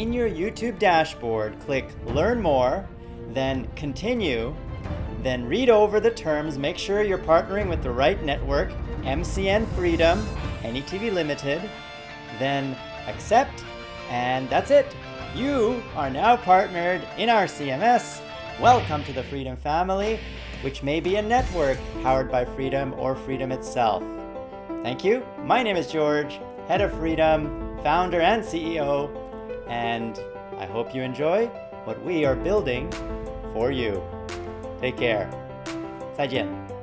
in your YouTube dashboard, click Learn More, then Continue, then read over the terms, make sure you're partnering with the right network, MCN Freedom, AnyTV Limited, then accept, and that's it. You are now partnered in our CMS. Welcome to the Freedom family, which may be a network powered by Freedom or Freedom itself. Thank you. My name is George, head of Freedom, founder and CEO, and I hope you enjoy what we are building for you. Take care. 再见。